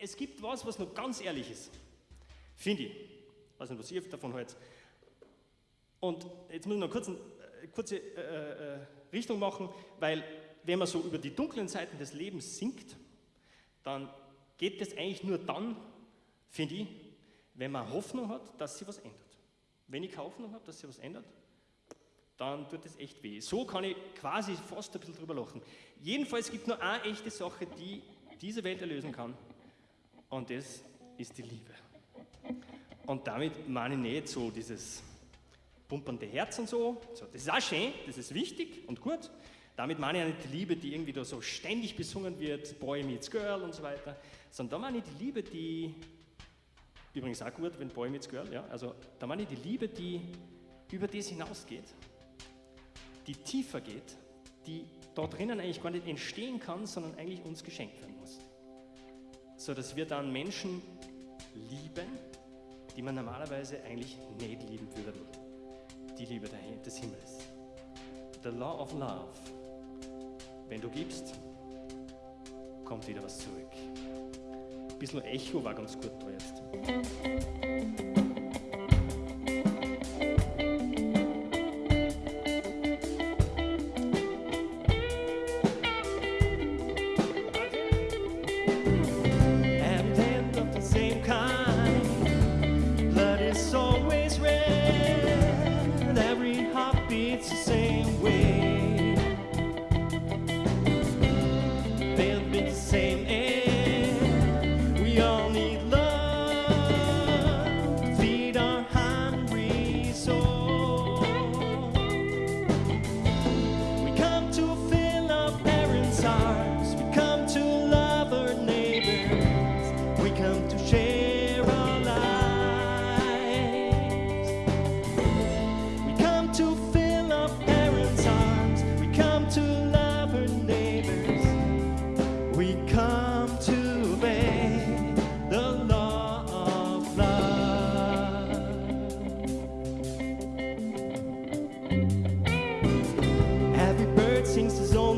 es gibt was, was noch ganz ehrlich ist. Finde ich. Weiß nicht, was ihr davon haltet. Und jetzt muss ich noch kurz eine äh, kurze äh, äh, Richtung machen, weil wenn man so über die dunklen Seiten des Lebens singt, dann geht das eigentlich nur dann, finde ich, wenn man Hoffnung hat, dass sich was ändert. Wenn ich keine Hoffnung habe, dass sich was ändert, dann tut es echt weh. So kann ich quasi fast ein bisschen drüber lachen. Jedenfalls gibt es nur eine echte Sache, die diese Welt erlösen kann. Und das ist die Liebe. Und damit meine ich nicht so dieses pumpernde Herz und so. so. Das ist auch schön, das ist wichtig und gut. Damit meine ich nicht die Liebe, die irgendwie da so ständig besungen wird, Boy meets Girl und so weiter, sondern da meine ich die Liebe, die, übrigens auch gut, wenn Boy meets Girl, ja, also da meine ich die Liebe, die über das hinausgeht, die tiefer geht, die da drinnen eigentlich gar nicht entstehen kann, sondern eigentlich uns geschenkt werden muss. So dass wir dann Menschen lieben, die man normalerweise eigentlich nicht lieben würde. Die Liebe des Himmels. The Law of Love. Wenn du gibst, kommt wieder was zurück. Ein bisschen Echo war ganz gut da jetzt.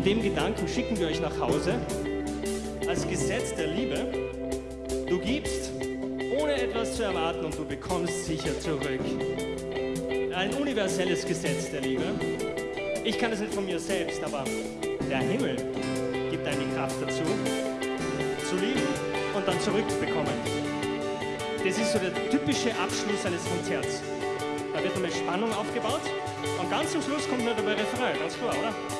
Mit dem Gedanken schicken wir euch nach Hause als Gesetz der Liebe. Du gibst, ohne etwas zu erwarten und du bekommst sicher zurück. Ein universelles Gesetz der Liebe. Ich kann es nicht von mir selbst, aber der Himmel gibt die Kraft dazu, zu lieben und dann zurückzubekommen. Das ist so der typische Abschluss eines Konzerts. Da wird einmal Spannung aufgebaut und ganz zum Schluss kommt nur der Refrain, ganz klar, oder?